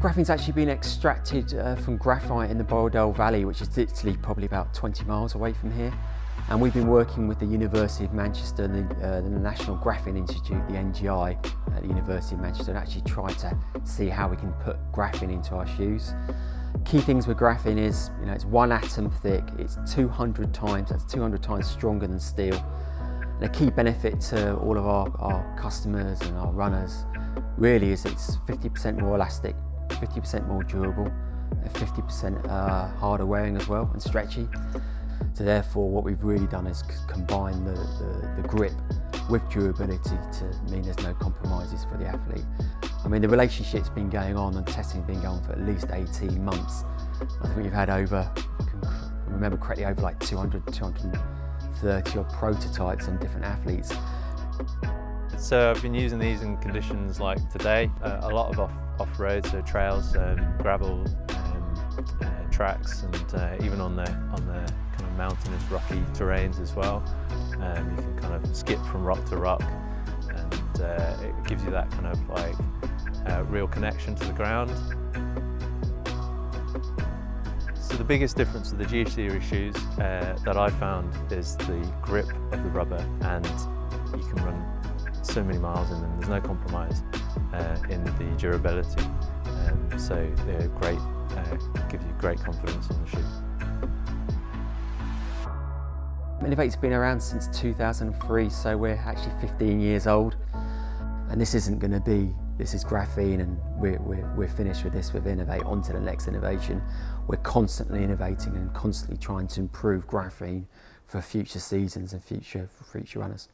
Graphene's actually been extracted uh, from graphite in the Borrowdale Valley, which is literally probably about 20 miles away from here. And we've been working with the University of Manchester and the, uh, the National Graphene Institute, the NGI, at the University of Manchester, and actually try to see how we can put graphene into our shoes. Key things with graphene is, you know, it's one atom thick, it's 200 times, that's 200 times stronger than steel. And a key benefit to all of our, our customers and our runners really is it's 50% more elastic 50% more durable, and 50% uh, harder wearing as well and stretchy. So therefore what we've really done is combine the, the, the, grip with durability to mean there's no compromises for the athlete. I mean the relationship's been going on and testing's been going on for at least 18 months. I think we've had over, remember correctly, over like 200, 230 odd prototypes on different athletes. So I've been using these in conditions like today, uh, a lot of off off-road, so trails, um, gravel, um, uh, tracks, and uh, even on the on the kind of mountainous, rocky terrains as well. Um, you can kind of skip from rock to rock, and uh, it gives you that kind of like uh, real connection to the ground. So the biggest difference with the G Series shoes uh, that I found is the grip of the rubber, and you can run so many miles in them. There's no compromise uh, in the durability. Um, so they're great, uh, give you great confidence on the shoe. inov-8's been around since 2003, so we're actually 15 years old. And this isn't going to be, this is graphene and we're, we're, we're finished with this with inov-8, on to the next innovation. We're constantly innovating and constantly trying to improve graphene for future seasons and future, for future runners.